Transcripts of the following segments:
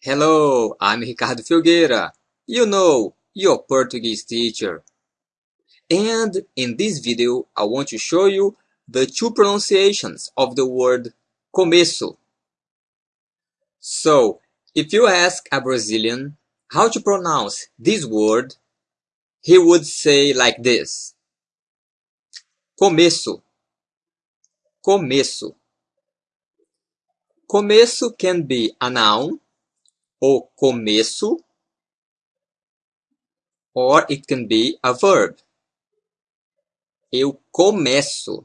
Hello, I'm Ricardo Filgueira. You know, your Portuguese teacher. And in this video, I want to show you the two pronunciations of the word começo. So, if you ask a Brazilian how to pronounce this word, he would say like this. Começo. Começo. Começo can be a noun, o começo, or it can be a verb. Eu começo.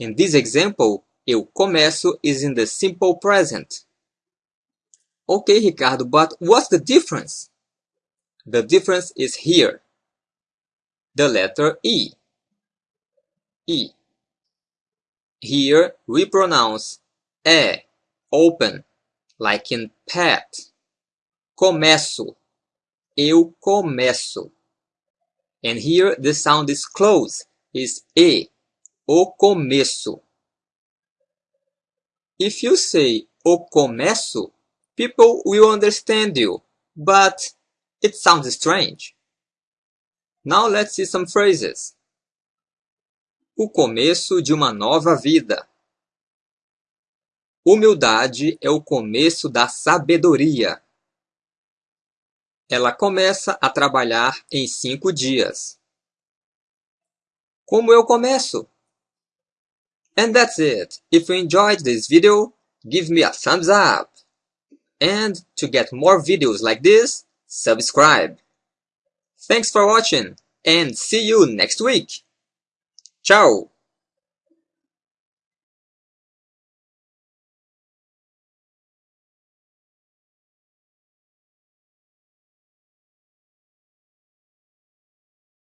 In this example, eu começo is in the simple present. Okay, Ricardo, but what's the difference? The difference is here. The letter E. E. Here we pronounce E, open, like in pet. Começo. Eu começo. And here the sound is close, is E, o começo. If you say o começo, people will understand you, but it sounds strange. Now let's see some phrases. O começo de uma nova vida. Humildade é o começo da sabedoria. Ela começa a trabalhar em cinco dias. Como eu começo? And that's it. If you enjoyed this video, give me a thumbs up. And to get more videos like this, subscribe. Thanks for watching and see you next week. Ciao!